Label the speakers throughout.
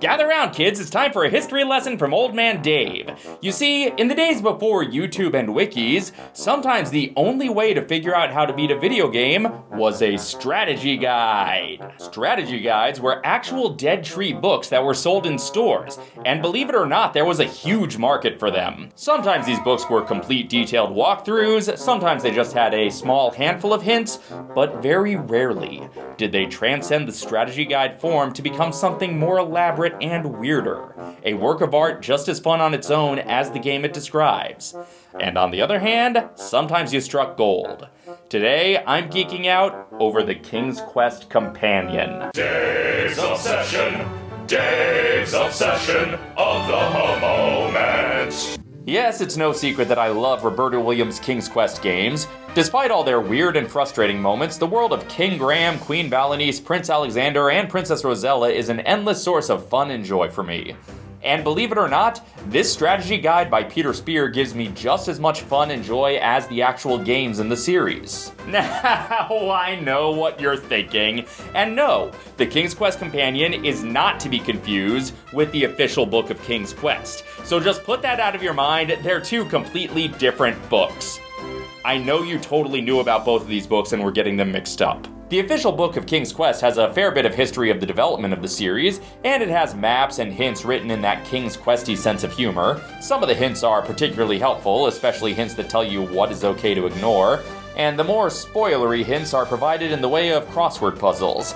Speaker 1: Gather round, kids, it's time for a history lesson from Old Man Dave. You see, in the days before YouTube and wikis, sometimes the only way to figure out how to beat a video game was a strategy guide. Strategy guides were actual dead tree books that were sold in stores, and believe it or not, there was a huge market for them. Sometimes these books were complete detailed walkthroughs, sometimes they just had a small handful of hints, but very rarely did they transcend the strategy guide form to become something more elaborate and weirder. A work of art just as fun on its own as the game it describes. And on the other hand, sometimes you struck gold. Today, I'm geeking out over the King's Quest Companion.
Speaker 2: Dave's Obsession, Dave's Obsession of the moment.
Speaker 1: Yes, it's no secret that I love Roberta Williams' King's Quest games. Despite all their weird and frustrating moments, the world of King Graham, Queen Valanice, Prince Alexander, and Princess Rosella is an endless source of fun and joy for me. And believe it or not, this strategy guide by Peter Spear gives me just as much fun and joy as the actual games in the series. Now, I know what you're thinking. And no, the King's Quest Companion is not to be confused with the official book of King's Quest. So just put that out of your mind, they're two completely different books. I know you totally knew about both of these books and were getting them mixed up. The official book of King's Quest has a fair bit of history of the development of the series, and it has maps and hints written in that King's Questy sense of humor. Some of the hints are particularly helpful, especially hints that tell you what is okay to ignore, and the more spoilery hints are provided in the way of crossword puzzles.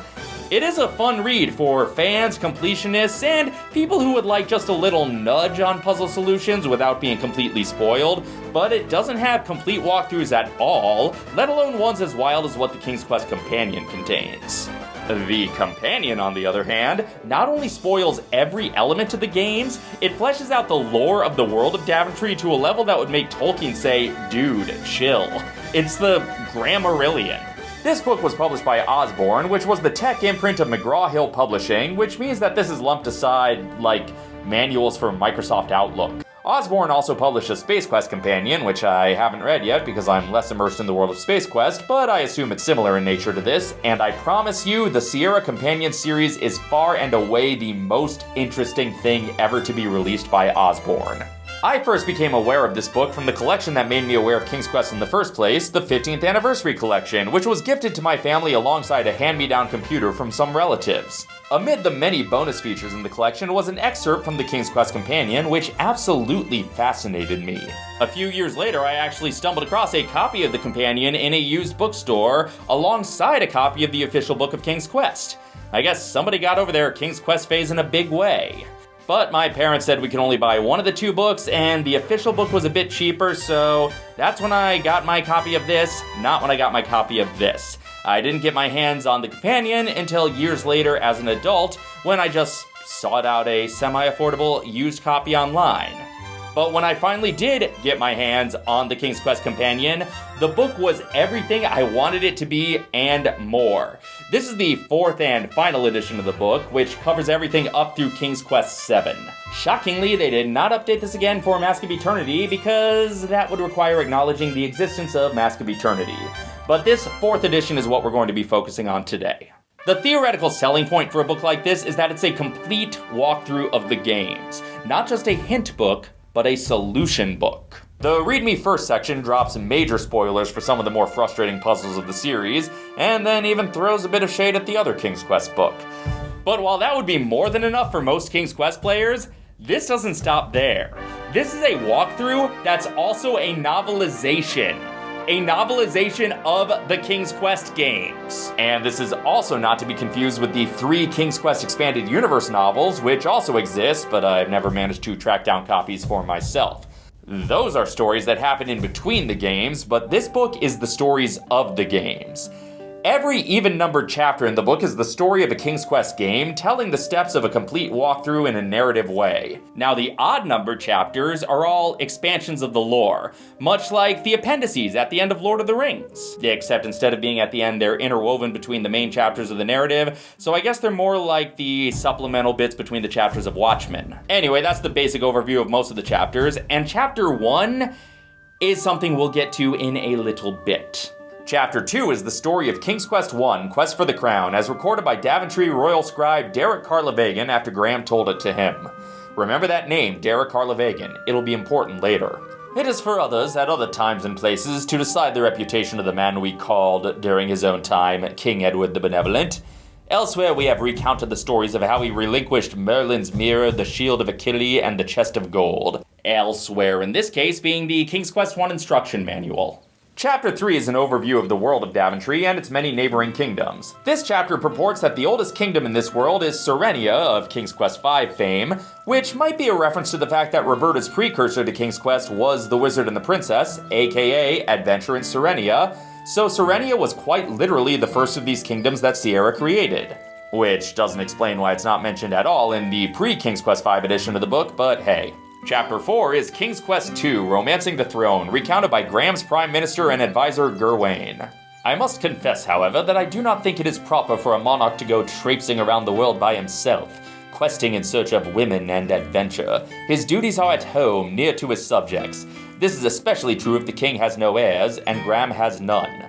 Speaker 1: It is a fun read for fans, completionists, and people who would like just a little nudge on puzzle solutions without being completely spoiled, but it doesn't have complete walkthroughs at all, let alone ones as wild as what the King's Quest Companion contains. The Companion, on the other hand, not only spoils every element of the games, it fleshes out the lore of the world of Daventry to a level that would make Tolkien say, dude, chill. It's the Grammarillion. This book was published by Osborne, which was the tech imprint of McGraw-Hill Publishing, which means that this is lumped aside like manuals for Microsoft Outlook. Osborne also published a Space Quest companion, which I haven't read yet because I'm less immersed in the world of Space Quest, but I assume it's similar in nature to this, and I promise you, the Sierra Companion series is far and away the most interesting thing ever to be released by Osborne. I first became aware of this book from the collection that made me aware of King's Quest in the first place, the 15th Anniversary Collection, which was gifted to my family alongside a hand-me-down computer from some relatives. Amid the many bonus features in the collection was an excerpt from the King's Quest Companion, which absolutely fascinated me. A few years later, I actually stumbled across a copy of the Companion in a used bookstore, alongside a copy of the official book of King's Quest. I guess somebody got over their King's Quest phase in a big way. But my parents said we can only buy one of the two books, and the official book was a bit cheaper, so that's when I got my copy of this, not when I got my copy of this. I didn't get my hands on the companion until years later as an adult, when I just sought out a semi affordable used copy online. But when I finally did get my hands on the King's Quest Companion, the book was everything I wanted it to be and more. This is the fourth and final edition of the book, which covers everything up through King's Quest VII. Shockingly, they did not update this again for Mask of Eternity because that would require acknowledging the existence of Mask of Eternity. But this fourth edition is what we're going to be focusing on today. The theoretical selling point for a book like this is that it's a complete walkthrough of the games, not just a hint book, but a solution book. The Read Me First section drops major spoilers for some of the more frustrating puzzles of the series, and then even throws a bit of shade at the other King's Quest book. But while that would be more than enough for most King's Quest players, this doesn't stop there. This is a walkthrough that's also a novelization. A novelization of the King's Quest games. And this is also not to be confused with the three King's Quest Expanded Universe novels, which also exist, but I've never managed to track down copies for myself. Those are stories that happen in between the games, but this book is the stories of the games. Every even numbered chapter in the book is the story of a King's Quest game, telling the steps of a complete walkthrough in a narrative way. Now, the odd numbered chapters are all expansions of the lore, much like the appendices at the end of Lord of the Rings. Except instead of being at the end, they're interwoven between the main chapters of the narrative, so I guess they're more like the supplemental bits between the chapters of Watchmen. Anyway, that's the basic overview of most of the chapters, and chapter 1 is something we'll get to in a little bit. Chapter 2 is the story of King's Quest I Quest for the Crown, as recorded by Daventry royal scribe Derek Karlavaegen after Graham told it to him. Remember that name, Derek Karlavaegen, it'll be important later. It is for others, at other times and places, to decide the reputation of the man we called, during his own time, King Edward the Benevolent. Elsewhere, we have recounted the stories of how he relinquished Merlin's mirror, the shield of Achilles, and the chest of gold. Elsewhere, in this case, being the King's Quest I instruction manual. Chapter 3 is an overview of the world of Daventry and its many neighboring kingdoms. This chapter purports that the oldest kingdom in this world is Serenia of King's Quest V fame, which might be a reference to the fact that Roberta's precursor to King's Quest was The Wizard and the Princess, aka Adventure in Serenia, so Serenia was quite literally the first of these kingdoms that Sierra created. Which doesn't explain why it's not mentioned at all in the pre-King's Quest V edition of the book, but hey. Chapter 4 is King's Quest II Romancing the Throne, recounted by Graham's Prime Minister and advisor Gerwain. I must confess, however, that I do not think it is proper for a monarch to go traipsing around the world by himself, questing in search of women and adventure. His duties are at home, near to his subjects. This is especially true if the king has no heirs, and Graham has none.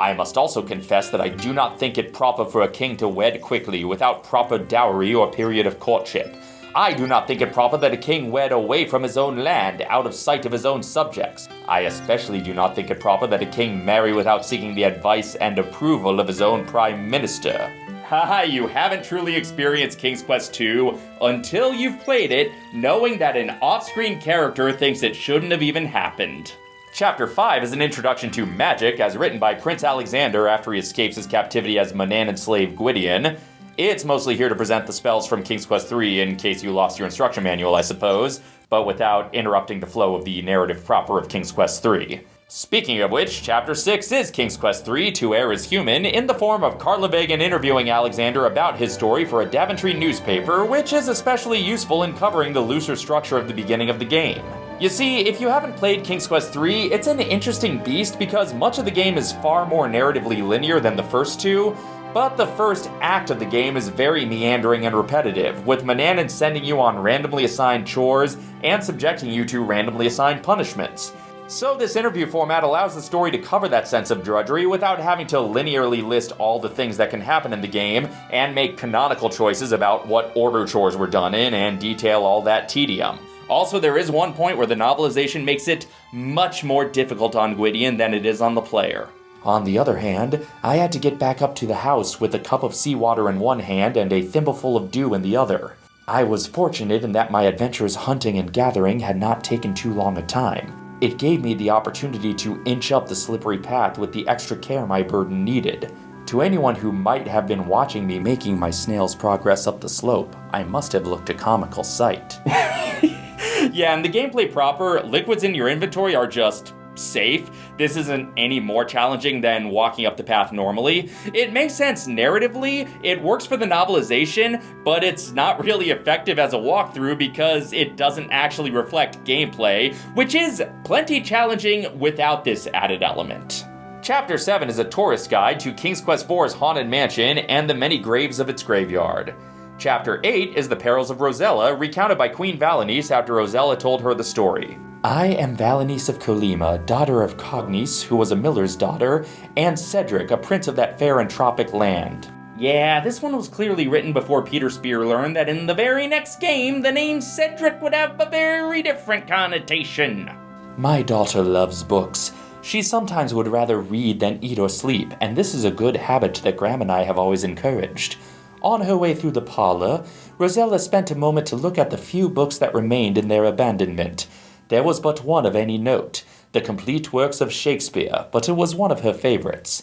Speaker 1: I must also confess that I do not think it proper for a king to wed quickly without proper dowry or period of courtship. I do not think it proper that a king wed away from his own land, out of sight of his own subjects. I especially do not think it proper that a king marry without seeking the advice and approval of his own prime minister. Haha, you haven't truly experienced King's Quest II until you've played it, knowing that an off screen character thinks it shouldn't have even happened. Chapter 5 is an introduction to magic as written by Prince Alexander after he escapes his captivity as Manannan slave Gwydion. It's mostly here to present the spells from King's Quest III in case you lost your instruction manual, I suppose, but without interrupting the flow of the narrative proper of King's Quest III. Speaking of which, Chapter 6 is King's Quest III To Heir is Human, in the form of Karlavaegen interviewing Alexander about his story for a Daventry newspaper, which is especially useful in covering the looser structure of the beginning of the game. You see, if you haven't played King's Quest III, it's an interesting beast because much of the game is far more narratively linear than the first two, but the first act of the game is very meandering and repetitive, with Manannan sending you on randomly assigned chores and subjecting you to randomly assigned punishments. So this interview format allows the story to cover that sense of drudgery without having to linearly list all the things that can happen in the game and make canonical choices about what order chores were done in and detail all that tedium. Also, there is one point where the novelization makes it much more difficult on Gwydion than it is on the player. On the other hand, I had to get back up to the house with a cup of seawater in one hand and a thimbleful of dew in the other. I was fortunate in that my adventures hunting and gathering had not taken too long a time. It gave me the opportunity to inch up the slippery path with the extra care my burden needed. To anyone who might have been watching me making my snail's progress up the slope, I must have looked a comical sight. yeah, and the gameplay proper, liquids in your inventory are just safe. This isn't any more challenging than walking up the path normally. It makes sense narratively, it works for the novelization, but it's not really effective as a walkthrough because it doesn't actually reflect gameplay, which is plenty challenging without this added element. Chapter 7 is a tourist guide to King's Quest IV's Haunted Mansion and the many graves of its graveyard. Chapter 8 is The Perils of Rosella, recounted by Queen Valanice after Rosella told her the story. I am Valanice of Kolyma, daughter of Cognice, who was a miller's daughter, and Cedric, a prince of that fair and tropic land. Yeah, this one was clearly written before Peter Spear learned that in the very next game, the name Cedric would have a very different connotation. My daughter loves books. She sometimes would rather read than eat or sleep, and this is a good habit that Graham and I have always encouraged. On her way through the parlor, Rosella spent a moment to look at the few books that remained in their abandonment. There was but one of any note, the complete works of Shakespeare, but it was one of her favorites.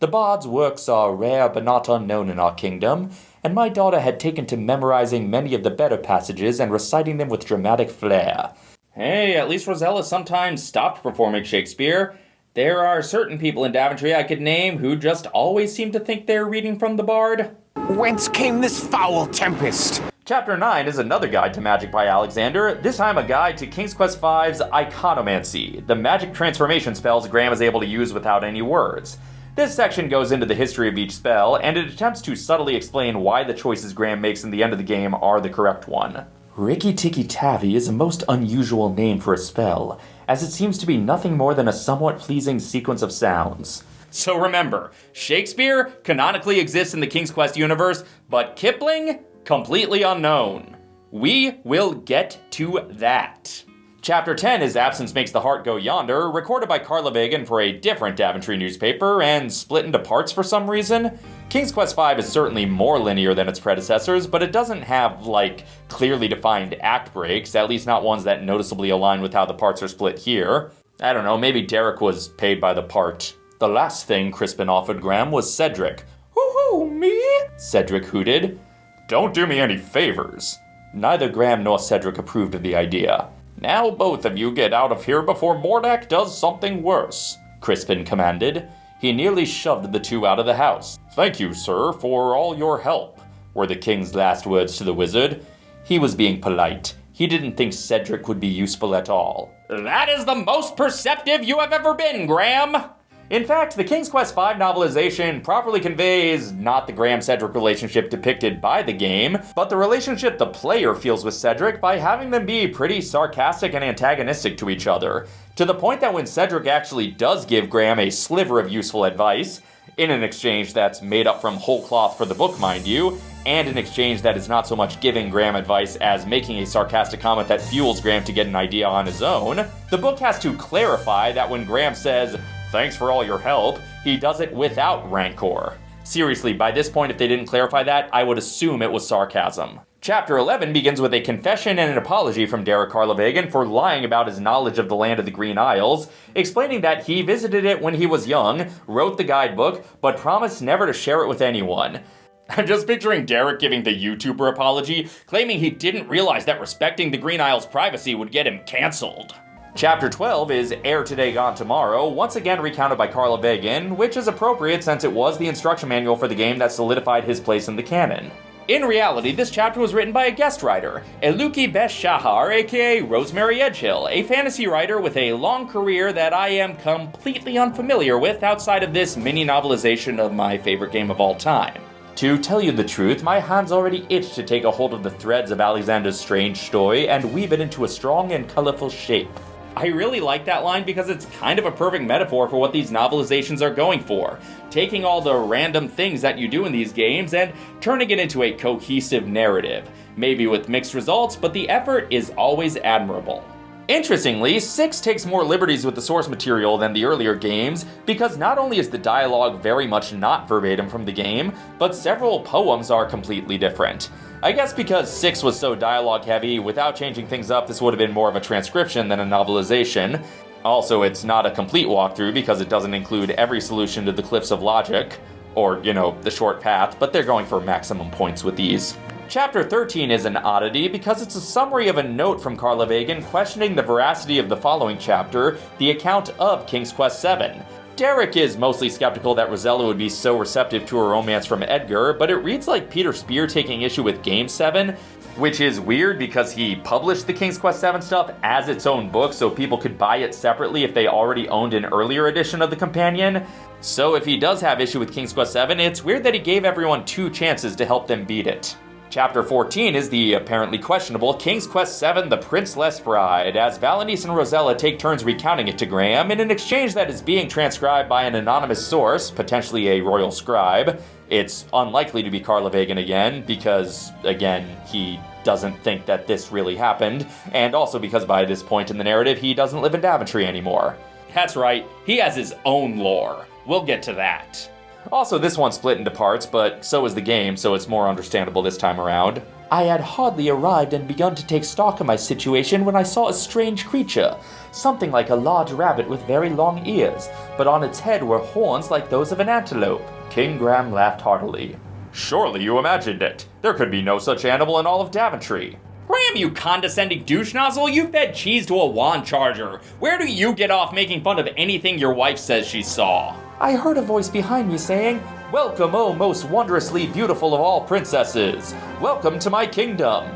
Speaker 1: The bard's works are rare but not unknown in our kingdom, and my daughter had taken to memorizing many of the better passages and reciting them with dramatic flair. Hey, at least Rosella sometimes stopped performing Shakespeare. There are certain people in Daventry I could name who just always seem to think they're reading from the bard.
Speaker 3: Whence came this foul tempest?
Speaker 1: Chapter 9 is another guide to magic by Alexander, this time a guide to King's Quest V's Iconomancy, the magic transformation spells Graham is able to use without any words. This section goes into the history of each spell, and it attempts to subtly explain why the choices Graham makes in the end of the game are the correct one. Rikki Tikki Tavi is a most unusual name for a spell, as it seems to be nothing more than a somewhat pleasing sequence of sounds. So remember, Shakespeare canonically exists in the King's Quest universe, but Kipling, completely unknown. We will get to that. Chapter 10 is Absence Makes the Heart Go Yonder, recorded by Karlavaegen for a different Daventry newspaper and split into parts for some reason. King's Quest V is certainly more linear than its predecessors, but it doesn't have, like, clearly defined act breaks, at least not ones that noticeably align with how the parts are split here. I don't know, maybe Derek was paid by the part. The last thing Crispin offered Graham was Cedric. Woohoo, me? Cedric hooted. Don't do me any favors. Neither Graham nor Cedric approved of the idea. Now both of you get out of here before Mordack does something worse, Crispin commanded. He nearly shoved the two out of the house. Thank you, sir, for all your help, were the king's last words to the wizard. He was being polite. He didn't think Cedric would be useful at all. That is the most perceptive you have ever been, Graham! In fact, the King's Quest V novelization properly conveys not the Graham Cedric relationship depicted by the game, but the relationship the player feels with Cedric by having them be pretty sarcastic and antagonistic to each other, to the point that when Cedric actually does give Graham a sliver of useful advice, in an exchange that's made up from whole cloth for the book, mind you, and an exchange that is not so much giving Graham advice as making a sarcastic comment that fuels Graham to get an idea on his own, the book has to clarify that when Graham says, thanks for all your help, he does it without rancor. Seriously, by this point, if they didn't clarify that, I would assume it was sarcasm. Chapter 11 begins with a confession and an apology from Derek Karlavaegen for lying about his knowledge of the land of the Green Isles, explaining that he visited it when he was young, wrote the guidebook, but promised never to share it with anyone. I'm just picturing Derek giving the YouTuber apology, claiming he didn't realize that respecting the Green Isles' privacy would get him cancelled. Chapter 12 is Heir Today Gone Tomorrow, once again recounted by Karlavaegen, which is appropriate since it was the instruction manual for the game that solidified his place in the canon. In reality, this chapter was written by a guest writer, Eluki bes Shahar, aka Rosemary Edghill, a fantasy writer with a long career that I am completely unfamiliar with outside of this mini novelization of my favorite game of all time. To tell you the truth, my hands already itch to take a hold of the threads of Alexander's strange story and weave it into a strong and colorful shape. I really like that line because it's kind of a perfect metaphor for what these novelizations are going for. Taking all the random things that you do in these games and turning it into a cohesive narrative. Maybe with mixed results, but the effort is always admirable. Interestingly, 6 takes more liberties with the source material than the earlier games, because not only is the dialogue very much not verbatim from the game, but several poems are completely different. I guess because 6 was so dialogue heavy, without changing things up, this would have been more of a transcription than a novelization. Also, it's not a complete walkthrough because it doesn't include every solution to the Cliffs of Logic, or, you know, the short path, but they're going for maximum points with these. Chapter 13 is an oddity because it's a summary of a note from Karlavaegen questioning the veracity of the following chapter, the account of King's Quest VII. Derek is mostly skeptical that Rosella would be so receptive to a romance from Edgar, but it reads like Peter Spear taking issue with Game 7, which is weird because he published the King's Quest 7 stuff as its own book so people could buy it separately if they already owned an earlier edition of the companion. So if he does have issue with King's Quest 7, it's weird that he gave everyone two chances to help them beat it. Chapter 14 is the apparently questionable King's Quest VII The Princeless Bride, as Valanice and Rosella take turns recounting it to Graham in an exchange that is being transcribed by an anonymous source, potentially a royal scribe. It's unlikely to be Karlavaegen again, because, again, he doesn't think that this really happened, and also because by this point in the narrative, he doesn't live in Daventry anymore. That's right, he has his own lore. We'll get to that. Also, this one split into parts, but so is the game, so it's more understandable this time around. I had hardly arrived and begun to take stock of my situation when I saw a strange creature, something like a large rabbit with very long ears, but on its head were horns like those of an antelope. King Graham laughed heartily. Surely you imagined it. There could be no such animal in all of Daventry. Graham, you condescending douche nozzle, you fed cheese to a wand charger. Where do you get off making fun of anything your wife says she saw? I heard a voice behind me saying, Welcome, O most wondrously beautiful of all princesses! Welcome to my kingdom!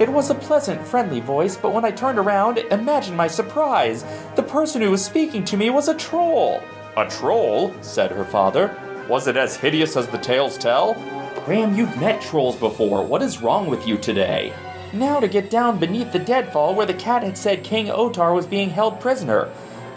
Speaker 1: It was a pleasant, friendly voice, but when I turned around, imagine my surprise. The person who was speaking to me was a troll. A troll? said her father. Was it as hideous as the tales tell? Graham, you've met trolls before. What is wrong with you today? Now to get down beneath the deadfall where the cat had said King Otar was being held prisoner.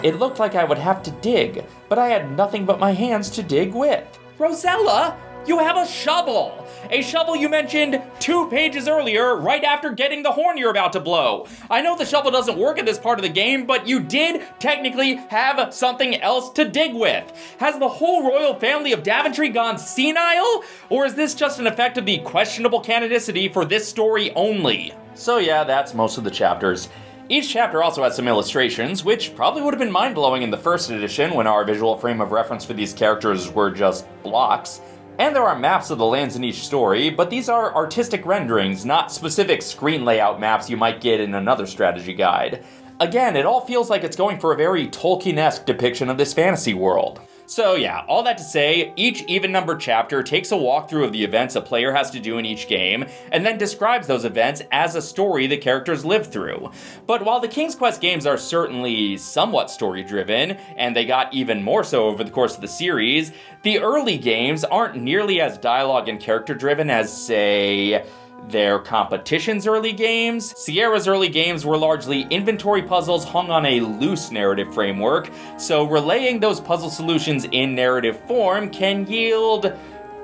Speaker 1: It looked like I would have to dig, but I had nothing but my hands to dig with. Rosella, you have a shovel! A shovel you mentioned two pages earlier, right after getting the horn you're about to blow. I know the shovel doesn't work in this part of the game, but you did technically have something else to dig with. Has the whole royal family of Daventry gone senile? Or is this just an effect of the questionable canonicity for this story only? So, yeah, that's most of the chapters. Each chapter also has some illustrations, which probably would have been mind blowing in the first edition when our visual frame of reference for these characters were just blocks. And there are maps of the lands in each story, but these are artistic renderings, not specific screen layout maps you might get in another strategy guide. Again, it all feels like it's going for a very Tolkien-esque depiction of this fantasy world. So yeah, all that to say, each even numbered chapter takes a walkthrough of the events a player has to do in each game, and then describes those events as a story the characters live through. But while the King's Quest games are certainly somewhat story driven, and they got even more so over the course of the series, the early games aren't nearly as dialogue and character driven as, say, their competition's early games. Sierra's early games were largely inventory puzzles hung on a loose narrative framework, so relaying those puzzle solutions in narrative form can yield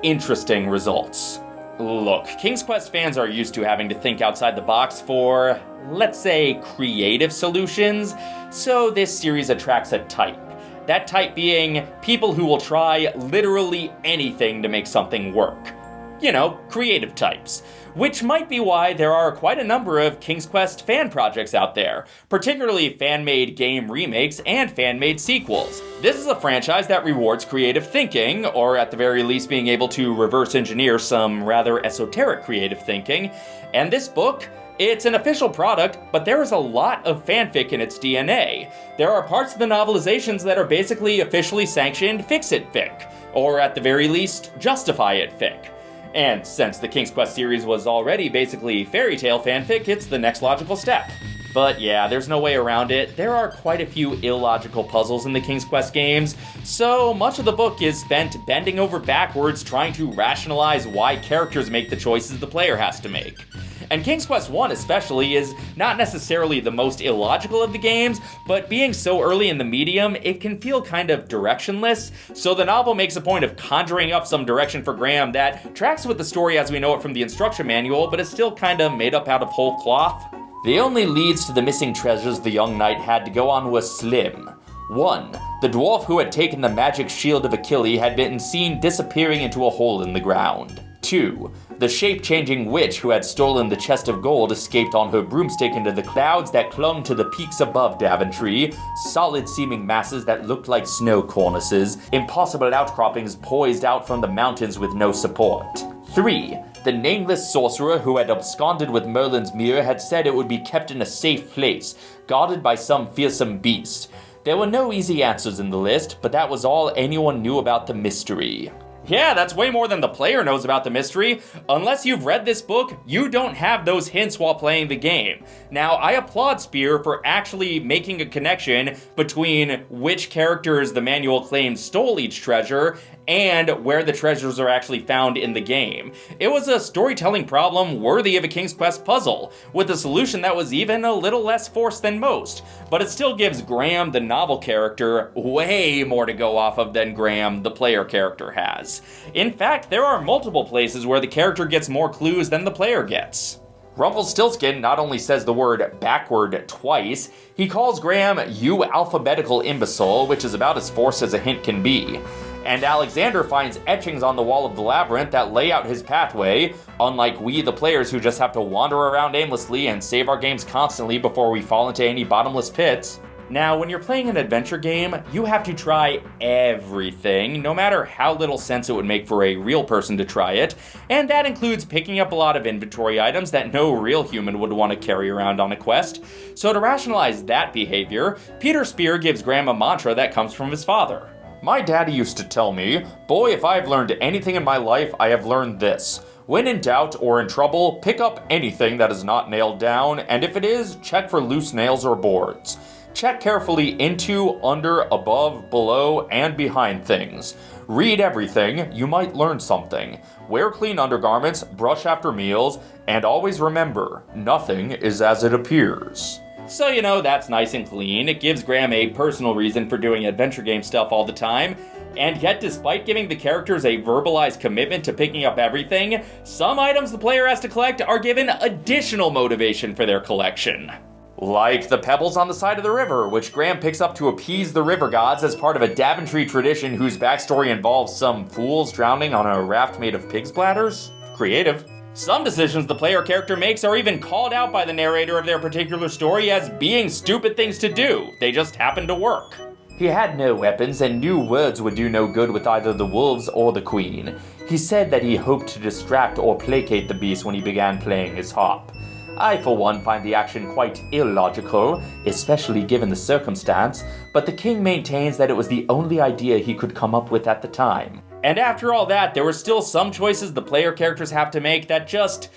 Speaker 1: interesting results. Look, King's Quest fans are used to having to think outside the box for, let's say, creative solutions, so this series attracts a type. That type being people who will try literally anything to make something work. You know, creative types which might be why there are quite a number of King's Quest fan projects out there, particularly fan made game remakes and fan made sequels. This is a franchise that rewards creative thinking, or at the very least being able to reverse engineer some rather esoteric creative thinking, and this book it's an official product, but there is a lot of fanfic in its DNA. There are parts of the novelizations that are basically officially sanctioned fix-it fic, or at the very least, justify it fic. And since the King's Quest series was already basically fairy tale fanfic, it's the next logical step. But yeah, there's no way around it. There are quite a few illogical puzzles in the King's Quest games, so much of the book is spent bending over backwards trying to rationalize why characters make the choices the player has to make. And King's Quest 1 especially is not necessarily the most illogical of the games, but being so early in the medium, it can feel kind of directionless, so the novel makes a point of conjuring up some direction for Graham that tracks with the story as we know it from the instruction manual, but is still kind of made up out of whole cloth. The only leads to the missing treasures the young knight had to go on was slim. 1. The dwarf who had taken the magic shield of Achilles had been seen disappearing into a hole in the ground. 2. The shape-changing witch who had stolen the chest of gold escaped on her broomstick into the clouds that clung to the peaks above Daventry, solid-seeming masses that looked like snow cornices, impossible outcroppings poised out from the mountains with no support. 3. The nameless sorcerer who had absconded with Merlin's mirror had said it would be kept in a safe place, guarded by some fearsome beast. There were no easy answers in the list, but that was all anyone knew about the mystery. Yeah, that's way more than the player knows about the mystery. Unless you've read this book, you don't have those hints while playing the game. Now, I applaud Spear for actually making a connection between which characters the manual claims stole each treasure and where the treasures are actually found in the game. It was a storytelling problem worthy of a King's Quest puzzle, with a solution that was even a little less forced than most, but it still gives Graham, the novel character, way more to go off of than Graham, the player character, has. In fact, there are multiple places where the character gets more clues than the player gets. Rumpelstiltskin not only says the word backward twice, he calls Graham you alphabetical imbecile, which is about as forced as a hint can be and Alexander finds etchings on the wall of the labyrinth that lay out his pathway, unlike we, the players, who just have to wander around aimlessly and save our games constantly before we fall into any bottomless pits. Now, when you're playing an adventure game, you have to try everything, no matter how little sense it would make for a real person to try it, and that includes picking up a lot of inventory items that no real human would want to carry around on a quest. So to rationalize that behavior, Peter Spear gives Graham a mantra that comes from his father. My daddy used to tell me, boy, if I've learned anything in my life, I have learned this. When in doubt or in trouble, pick up anything that is not nailed down, and if it is, check for loose nails or boards. Check carefully into, under, above, below, and behind things. Read everything, you might learn something. Wear clean undergarments, brush after meals, and always remember, nothing is as it appears. So, you know, that's nice and clean. It gives Graham a personal reason for doing adventure game stuff all the time. And yet, despite giving the characters a verbalized commitment to picking up everything, some items the player has to collect are given additional motivation for their collection. Like the pebbles on the side of the river, which Graham picks up to appease the river gods as part of a Daventry tradition whose backstory involves some fools drowning on a raft made of pig's bladders. Creative. Some decisions the player character makes are even called out by the narrator of their particular story as being stupid things to do. They just happen to work. He had no weapons and knew words would do no good with either the wolves or the queen. He said that he hoped to distract or placate the beast when he began playing his harp. I, for one, find the action quite illogical, especially given the circumstance, but the king maintains that it was the only idea he could come up with at the time. And after all that, there were still some choices the player characters have to make that just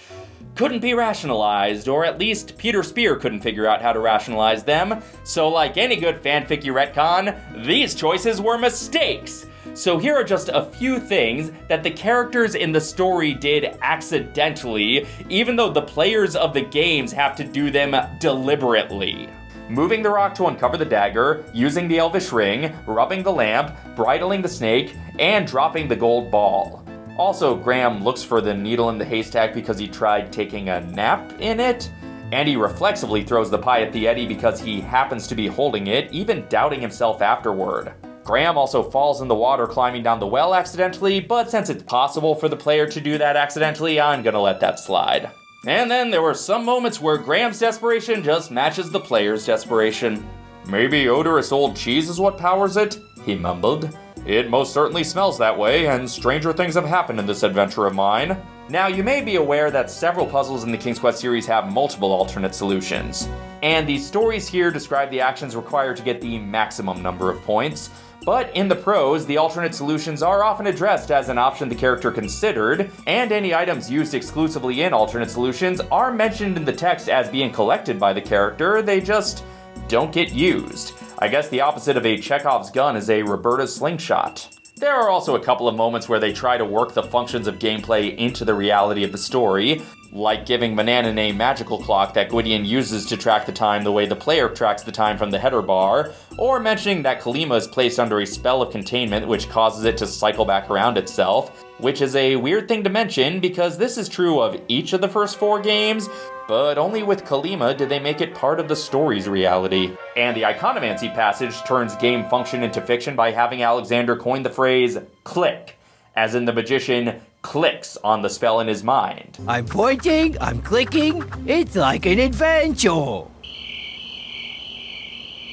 Speaker 1: couldn't be rationalized, or at least Peter Spear couldn't figure out how to rationalize them. So, like any good fanficky retcon, these choices were mistakes. So here are just a few things that the characters in the story did accidentally, even though the players of the games have to do them deliberately. Moving the rock to uncover the dagger, using the elvish ring, rubbing the lamp, bridling the snake, and dropping the gold ball. Also, Graham looks for the needle in the haystack because he tried taking a nap in it, and he reflexively throws the pie at the Yeti because he happens to be holding it, even doubting himself afterward. Graham also falls in the water climbing down the well accidentally, but since it's possible for the player to do that accidentally, I'm gonna let that slide. And then there were some moments where Graham's desperation just matches the player's desperation. Maybe odorous old cheese is what powers it? He mumbled. It most certainly smells that way, and stranger things have happened in this adventure of mine. Now, you may be aware that several puzzles in the King's Quest series have multiple alternate solutions. And the stories here describe the actions required to get the maximum number of points, but in the prose, the alternate solutions are often addressed as an option the character considered, and any items used exclusively in alternate solutions are mentioned in the text as being collected by the character, they just don't get used. I guess the opposite of a Chekhov's gun is a Roberta slingshot. There are also a couple of moments where they try to work the functions of gameplay into the reality of the story, like giving Manannan a magical clock that Gwydion uses to track the time the way the player tracks the time from the header bar, or mentioning that Kolyma is placed under a spell of containment which causes it to cycle back around itself, which is a weird thing to mention because this is true of each of the first four games, but only with Kolyma did they make it part of the story's reality. And the Iconomancy passage turns game function into fiction by having Alexander coin the phrase click, as in the magician clicks on the spell in his mind.
Speaker 4: I'm pointing, I'm clicking, it's like an adventure.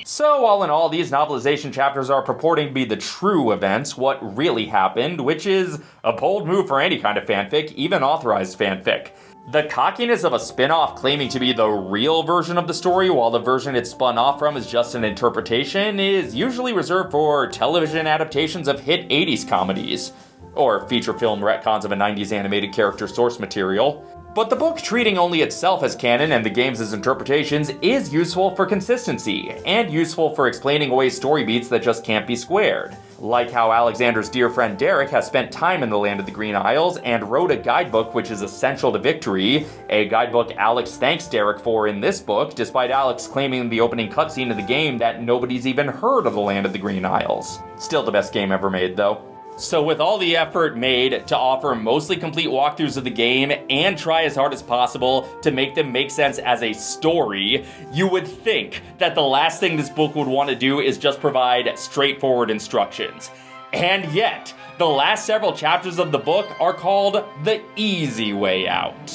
Speaker 1: So, all in all, these novelization chapters are purporting to be the true events, what really happened, which is a bold move for any kind of fanfic, even authorized fanfic. The cockiness of a spin off claiming to be the real version of the story, while the version it's spun off from is just an interpretation, is usually reserved for television adaptations of hit 80s comedies or feature film retcons of a 90s animated character source material. But the book treating only itself as canon and the games as interpretations is useful for consistency, and useful for explaining away story beats that just can't be squared. Like how Alexander's dear friend Derek has spent time in the Land of the Green Isles and wrote a guidebook which is essential to victory, a guidebook Alex thanks Derek for in this book, despite Alex claiming in the opening cutscene of the game that nobody's even heard of the Land of the Green Isles. Still the best game ever made, though. So, with all the effort made to offer mostly complete walkthroughs of the game and try as hard as possible to make them make sense as a story, you would think that the last thing this book would want to do is just provide straightforward instructions. And yet, the last several chapters of the book are called The Easy Way Out.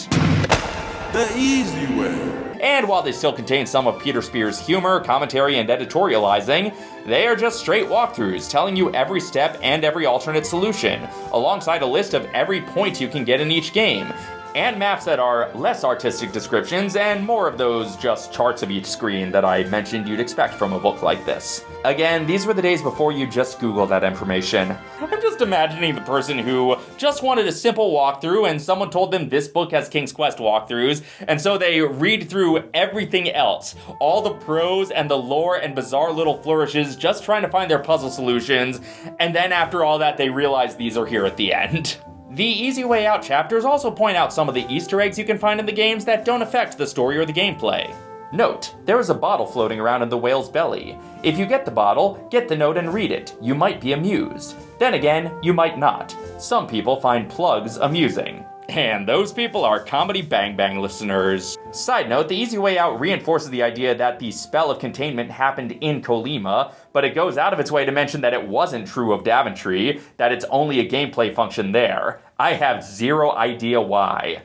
Speaker 5: The easy way.
Speaker 1: And while they still contain some of Peter Spear's humor, commentary, and editorializing, they are just straight walkthroughs telling you every step and every alternate solution, alongside a list of every point you can get in each game, and maps that are less artistic descriptions and more of those just charts of each screen that I mentioned you'd expect from a book like this. Again, these were the days before you just Google that information. I'm just imagining the person who just wanted a simple walkthrough and someone told them this book has King's Quest walkthroughs, and so they read through everything else, all the prose and the lore and bizarre little flourishes, just trying to find their puzzle solutions, and then after all that, they realize these are here at the end. The Easy Way Out chapters also point out some of the Easter eggs you can find in the games that don't affect the story or the gameplay. Note, there is a bottle floating around in the whale's belly. If you get the bottle, get the note and read it. You might be amused. Then again, you might not. Some people find plugs amusing. And those people are Comedy Bang Bang listeners. Side note, The Easy Way Out reinforces the idea that the spell of containment happened in Kolyma, but it goes out of its way to mention that it wasn't true of Daventry, that it's only a gameplay function there. I have zero idea why.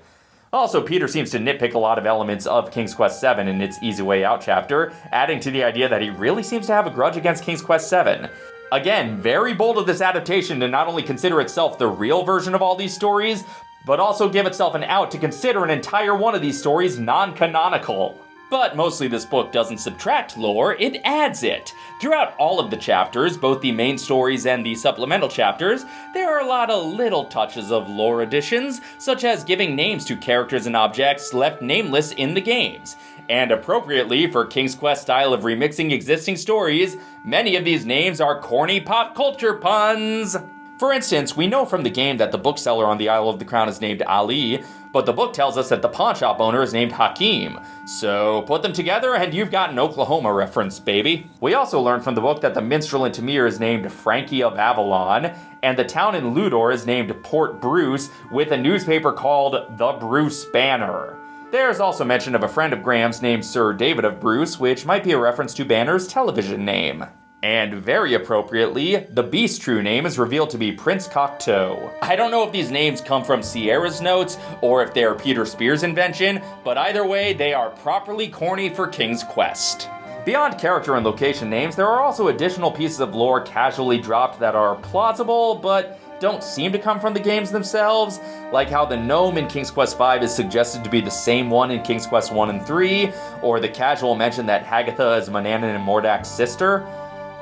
Speaker 1: Also, Peter seems to nitpick a lot of elements of King's Quest VII in its Easy Way Out chapter, adding to the idea that he really seems to have a grudge against King's Quest VII. Again, very bold of this adaptation to not only consider itself the real version of all these stories, but also give itself an out to consider an entire one of these stories non-canonical. But mostly this book doesn't subtract lore, it adds it. Throughout all of the chapters, both the main stories and the supplemental chapters, there are a lot of little touches of lore additions, such as giving names to characters and objects left nameless in the games. And appropriately for King's Quest style of remixing existing stories, many of these names are corny pop culture puns. For instance, we know from the game that the bookseller on the Isle of the Crown is named Ali, but the book tells us that the pawn shop owner is named Hakim. So put them together and you've got an Oklahoma reference, baby. We also learn from the book that the minstrel in Tamir is named Frankie of Avalon, and the town in Llewdor is named Port Bruce, with a newspaper called The Bruce Banner. There's also mention of a friend of Graham's named Sir David of Bruce, which might be a reference to Banner's television name. And very appropriately, the beast's true name is revealed to be Prince Cocteau. I don't know if these names come from Sierra's notes or if they are Peter Spear's invention, but either way, they are properly corny for King's Quest. Beyond character and location names, there are also additional pieces of lore casually dropped that are plausible, but don't seem to come from the games themselves, like how the gnome in King's Quest V is suggested to be the same one in King's Quest 1 and 3, or the casual mention that Hagatha is Manannan and Mordack's sister.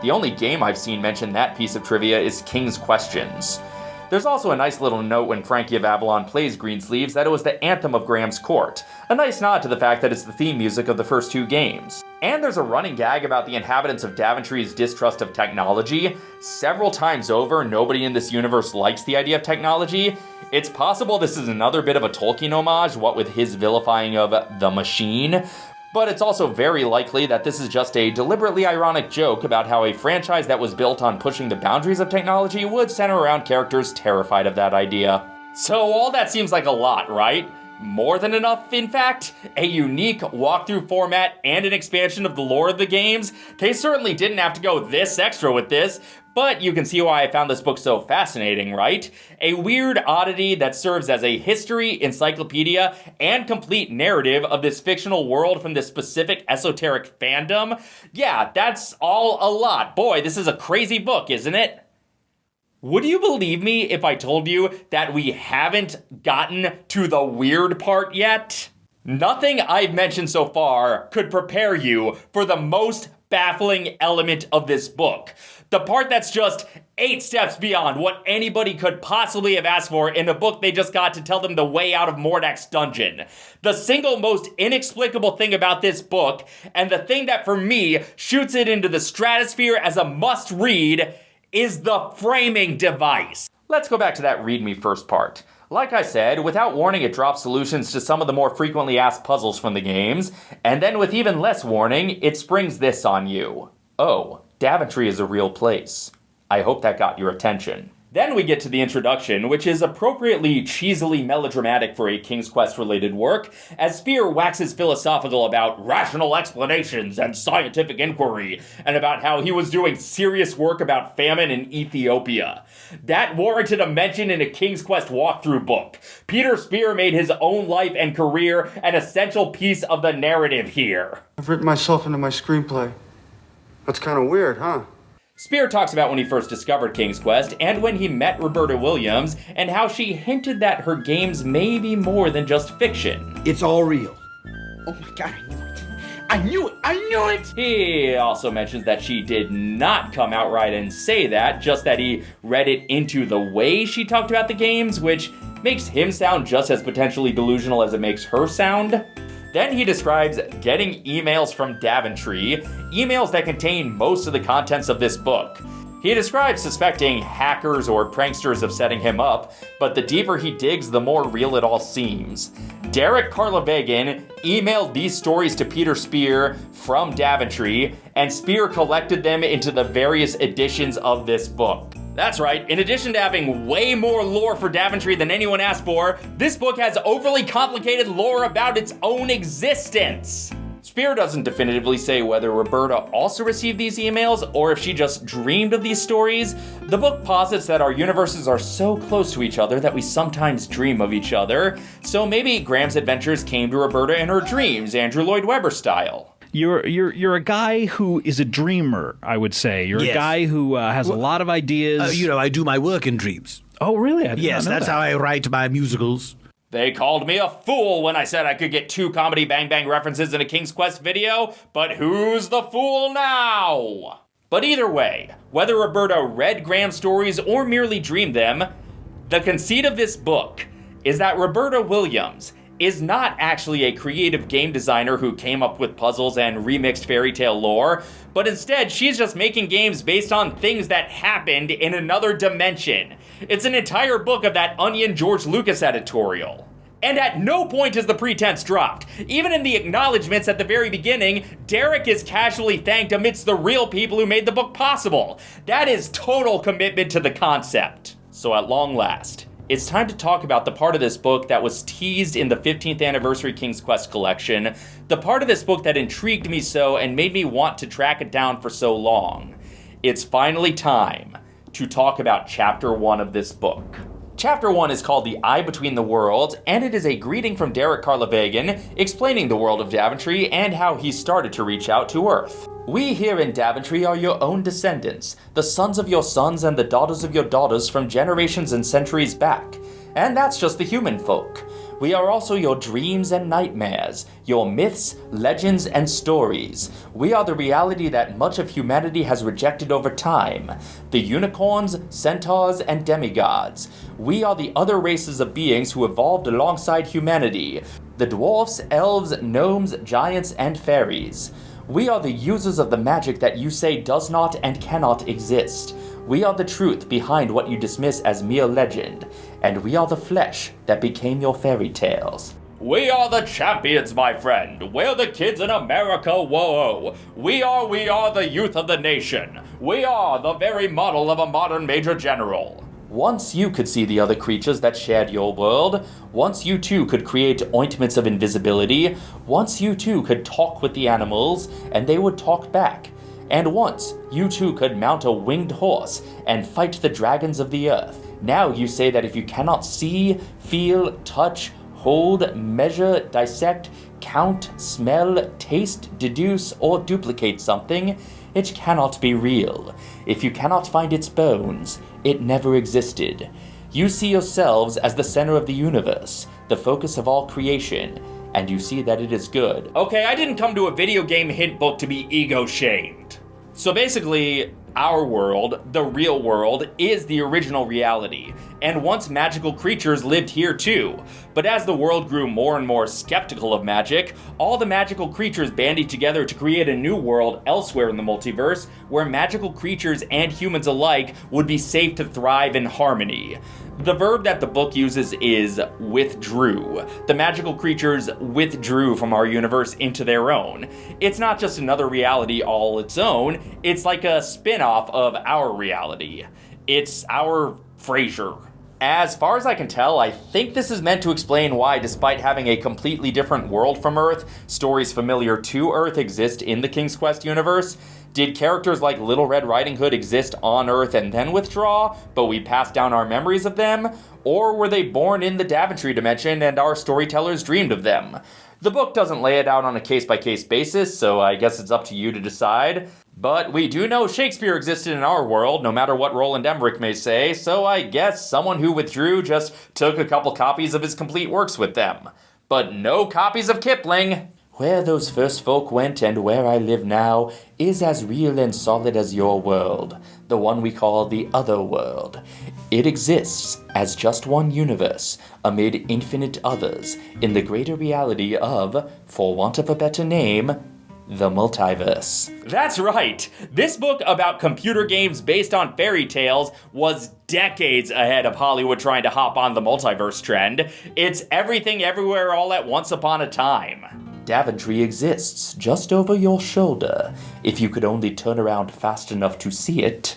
Speaker 1: The only game I've seen mention that piece of trivia is King's Questions. There's also a nice little note when Frankie of Avalon plays Greensleeves that it was the anthem of Graham's court, a nice nod to the fact that it's the theme music of the first two games. And there's a running gag about the inhabitants of Daventry's distrust of technology. Several times over, nobody in this universe likes the idea of technology. It's possible this is another bit of a Tolkien homage, what with his vilifying of the machine, but it's also very likely that this is just a deliberately ironic joke about how a franchise that was built on pushing the boundaries of technology would center around characters terrified of that idea. So all that seems like a lot, right? More than enough, in fact. A unique walkthrough format and an expansion of the lore of the games. They certainly didn't have to go this extra with this, but you can see why I found this book so fascinating, right? A weird oddity that serves as a history, encyclopedia, and complete narrative of this fictional world from this specific esoteric fandom. Yeah, that's all a lot. Boy, this is a crazy book, isn't it? Would you believe me if I told you that we haven't gotten to the weird part yet? Nothing I've mentioned so far could prepare you for the most baffling element of this book. The part that's just eight steps beyond what anybody could possibly have asked for in a book they just got to tell them the way out of Mordack's dungeon. The single most inexplicable thing about this book, and the thing that for me shoots it into the stratosphere as a must read, is the framing device. Let's go back to that read me first part. Like I said, without warning, it drops solutions to some of the more frequently asked puzzles from the games, and then with even less warning, it springs this on you. Oh, Daventry is a real place. I hope that got your attention. Then we get to the introduction, which is appropriately cheesily melodramatic for a King's Quest related work, as Spear waxes philosophical about rational explanations and scientific inquiry, and about how he was doing serious work about famine in Ethiopia. That warranted a mention in a King's Quest walkthrough book. Peter Spear made his own life and career an essential piece of the narrative here.
Speaker 6: I've written myself into my screenplay. That's kind of weird, huh?
Speaker 1: Spear talks about when he first discovered King's Quest and when he met Roberta Williams and how she hinted that her games may be more than just fiction.
Speaker 3: It's all real. Oh my god, I knew it. I knew it. I knew it.
Speaker 1: He also mentions that she did not come outright and say that, just that he read it into the way she talked about the games, which makes him sound just as potentially delusional as it makes her sound. Then he describes getting emails from Daventry, emails that contain most of the contents of this book. He describes suspecting hackers or pranksters of setting him up, but the deeper he digs, the more real it all seems. Derek Karlavaegen emailed these stories to Peter Spear from Daventry, and Spear collected them into the various editions of this book. That's right, in addition to having way more lore for Daventry than anyone asked for, this book has overly complicated lore about its own existence. Spear doesn't definitively say whether Roberta also received these emails or if she just dreamed of these stories. The book posits that our universes are so close to each other that we sometimes dream of each other, so maybe Graham's adventures came to Roberta in her dreams, Andrew Lloyd Webber style.
Speaker 7: You're you're you're a guy who is a dreamer. I would say you're a guy who uh, has a lot of ideas.
Speaker 8: Uh, you know, I do my work in dreams.
Speaker 7: oh, really? I did
Speaker 8: Yes,
Speaker 7: know
Speaker 8: that's
Speaker 7: that.
Speaker 8: how I write my musicals.
Speaker 1: They called me a fool when I said I could get two comedy Bang Bang references in a King's Quest video, but who's the fool now? But either way, whether Roberta read Graham's stories or merely dreamed them, the conceit of this book is that Roberta Williams is not actually a creative game designer who came up with puzzles and remixed fairy tale lore, but instead she's just making games based on things that happened in another dimension. It's an entire book of that Onion George Lucas editorial. And at no point is the pretense dropped. Even in the acknowledgments at the very beginning, Derek is casually thanked amidst the real people who made the book possible. That is total commitment to the concept. So at long last, it's time to talk about the part of this book that was teased in the 15th anniversary King's Quest collection, the part of this book that intrigued me so and made me want to track it down for so long. It's finally time to talk about chapter 1 of this book. Chapter 1 is called The Eye Between the Worlds, and it is a greeting from Derek Karlavaegen explaining the world of Daventry and how he started to reach out to Earth. We here in Daventry are your own descendants, the sons of your sons and the daughters of your daughters from generations and centuries back. And that's just the human folk. We are also your dreams and nightmares, your myths, legends, and stories. We are the reality that much of humanity has rejected over time the unicorns, centaurs, and demigods. We are the other races of beings who evolved alongside humanity the dwarfs, elves, gnomes, giants, and fairies. We are the users of the magic that you say does not and cannot exist. We are the truth behind what you dismiss as mere legend, and we are the flesh that became your fairy tales. We are the champions, my friend. We're the kids in America, whoa. We are, we are the youth of the nation. We are the very model of a modern major general. Once you could see the other creatures that shared your world, once you too could create ointments of invisibility, once you too could talk with the animals, and they would talk back. And once you too could mount a winged horse and fight the dragons of the earth. Now you say that if you cannot see, feel, touch, hold, measure, dissect, count, smell, taste, deduce, or duplicate something, it cannot be real. If you cannot find its bones, it never existed. You see yourselves as the center of the universe, the focus of all creation, and you see that it is good. Okay, I didn't come to a video game hint book to be ego shamed. So basically, our world, the real world, is the original reality, and once magical creatures lived here too. But as the world grew more and more skeptical of magic, all the magical creatures bandied together to create a new world elsewhere in the multiverse where magical creatures and humans alike would be safe to thrive in harmony. The verb that the book uses is withdrew. The magical creatures withdrew from our universe into their own. It's not just another reality all its own, it's like a spin off of our reality. It's our Frasier. As far as I can tell, I think this is meant to explain why, despite having a completely different world from Earth, stories familiar to Earth exist in the King's Quest universe. Did characters like Little Red Riding Hood exist on Earth and then withdraw, but we pass down our memories of them? Or were they born in the Daventry dimension and our storytellers dreamed of them? The book doesn't lay it out on a case by case basis, so I guess it's up to you to decide. But we do know Shakespeare existed in our world, no matter what Roland Emmerich may say, so I guess someone who withdrew just took a couple copies of his complete works with them. But no copies of Kipling! Where those first folk went and where I live now is as real and solid as your world, the one we call the other world. It exists as just one universe amid infinite others in the greater reality of, for want of a better name, the multiverse. That's right! This book about computer games based on fairy tales was decades ahead of Hollywood trying to hop on the multiverse trend. It's everything everywhere all at once upon a time. Daventry exists just over your shoulder, if you could only turn around fast enough to see it.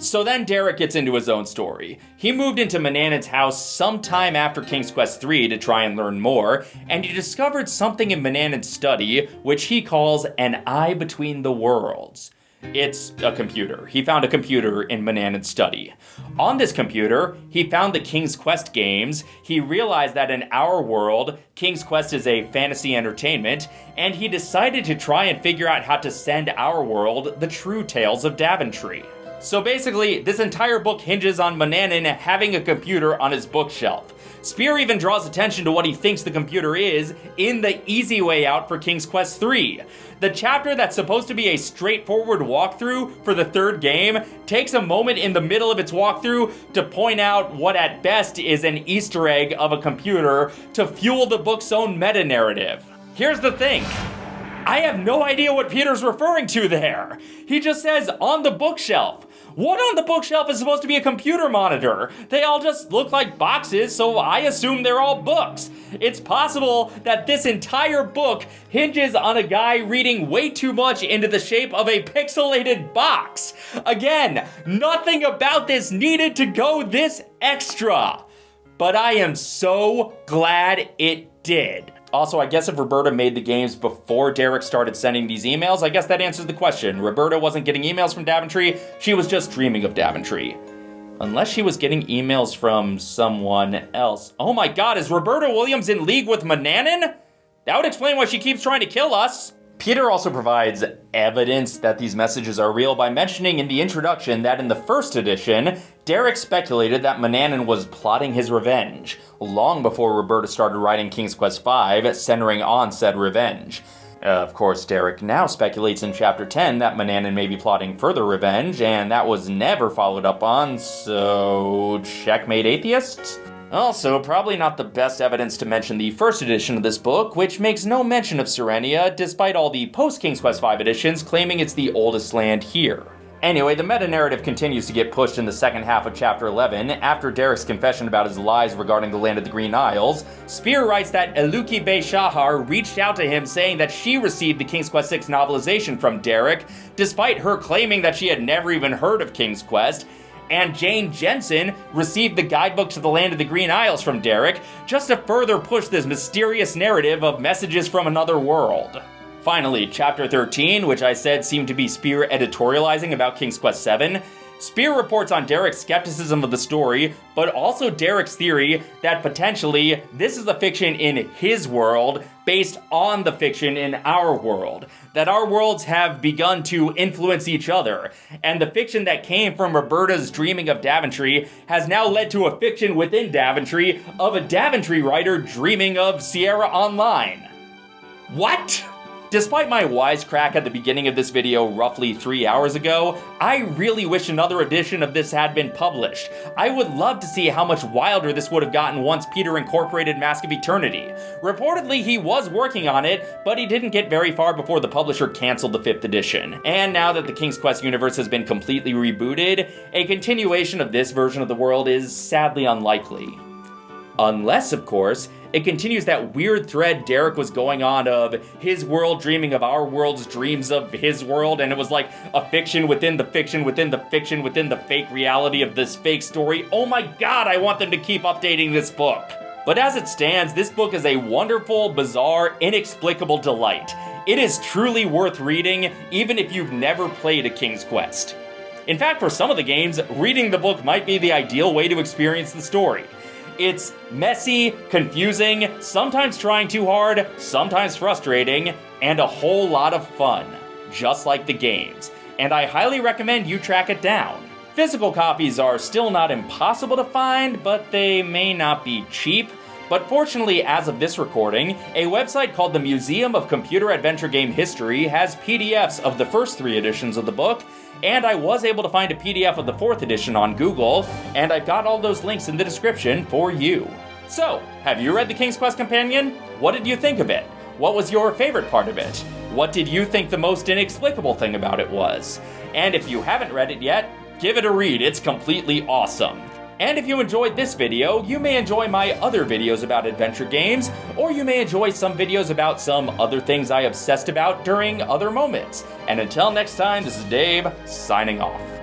Speaker 1: So then Derek gets into his own story. He moved into Manannan's house sometime after King's Quest III to try and learn more, and he discovered something in Manannan's study which he calls an eye between the worlds. It's a computer. He found a computer in Manannan's study. On this computer, he found the King's Quest games. He realized that in our world, King's Quest is a fantasy entertainment, and he decided to try and figure out how to send our world the true tales of Daventry. So basically, this entire book hinges on Manannan having a computer on his bookshelf. Spear even draws attention to what he thinks the computer is in the easy way out for King's Quest III. The chapter that's supposed to be a straightforward walkthrough for the third game takes a moment in the middle of its walkthrough to point out what at best is an Easter egg of a computer to fuel the book's own meta narrative. Here's the thing. I have no idea what Peter's referring to there. He just says on the bookshelf. What on the bookshelf is supposed to be a computer monitor? They all just look like boxes, so I assume they're all books. It's possible that this entire book hinges on a guy reading way too much into the shape of a pixelated box. Again, nothing about this needed to go this extra. But I am so glad it did. Also, I guess if Roberta made the games before Derek started sending these emails, I guess that answers the question. Roberta wasn't getting emails from Daventry, she was just dreaming of Daventry. Unless she was getting emails from someone else. Oh my god, is Roberta Williams in league with Manannan? That would explain why she keeps trying to kill us. Peter also provides evidence that these messages are real by mentioning in the introduction that in the first edition, Derek speculated that Manannan was plotting his revenge, long before Roberta started writing King's Quest V, centering on said revenge. Uh, of course, Derek now speculates in Chapter 10 that Manannan may be plotting further revenge, and that was never followed up on, so. checkmate atheists? Also, probably not the best evidence to mention the first edition of this book, which makes no mention of Serenia, despite all the post King's Quest V editions claiming it's the oldest land here. Anyway, the meta narrative continues to get pushed in the second half of Chapter 11. After Derek's confession about his lies regarding the land of the Green Isles, Spear writes that Eluki bes Shahar reached out to him saying that she received the King's Quest VI novelization from Derek, despite her claiming that she had never even heard of King's Quest, and Jane Jensen received the guidebook to the land of the Green Isles from Derek, just to further push this mysterious narrative of messages from another world. Finally, Chapter 13, which I said seemed to be Spear editorializing about King's Quest VII, Spear reports on Derek's skepticism of the story, but also Derek's theory that potentially this is a fiction in his world based on the fiction in our world. That our worlds have begun to influence each other, and the fiction that came from Roberta's dreaming of Daventry has now led to a fiction within Daventry of a Daventry writer dreaming of Sierra Online. What? Despite my wisecrack at the beginning of this video roughly three hours ago, I really wish another edition of this had been published. I would love to see how much wilder this would have gotten once Peter incorporated Mask of Eternity. Reportedly, he was working on it, but he didn't get very far before the publisher canceled the 5th edition. And now that the King's Quest universe has been completely rebooted, a continuation of this version of the world is sadly unlikely. Unless, of course, it continues that weird thread Derek was going on of his world dreaming of our world's dreams of his world, and it was like a fiction within the fiction within the fiction within the fake reality of this fake story. Oh my god, I want them to keep updating this book. But as it stands, this book is a wonderful, bizarre, inexplicable delight. It is truly worth reading, even if you've never played a King's Quest. In fact, for some of the games, reading the book might be the ideal way to experience the story. It's messy, confusing, sometimes trying too hard, sometimes frustrating, and a whole lot of fun, just like the games. And I highly recommend you track it down. Physical copies are still not impossible to find, but they may not be cheap. But fortunately, as of this recording, a website called the Museum of Computer Adventure Game History has PDFs of the first three editions of the book, and I was able to find a PDF of the fourth edition on Google, and I've got all those links in the description for you. So, have you read The King's Quest Companion? What did you think of it? What was your favorite part of it? What did you think the most inexplicable thing about it was? And if you haven't read it yet, give it a read, it's completely awesome. And if you enjoyed this video, you may enjoy my other videos about adventure games, or you may enjoy some videos about some other things I obsessed about during other moments. And until next time, this is Dave, signing off.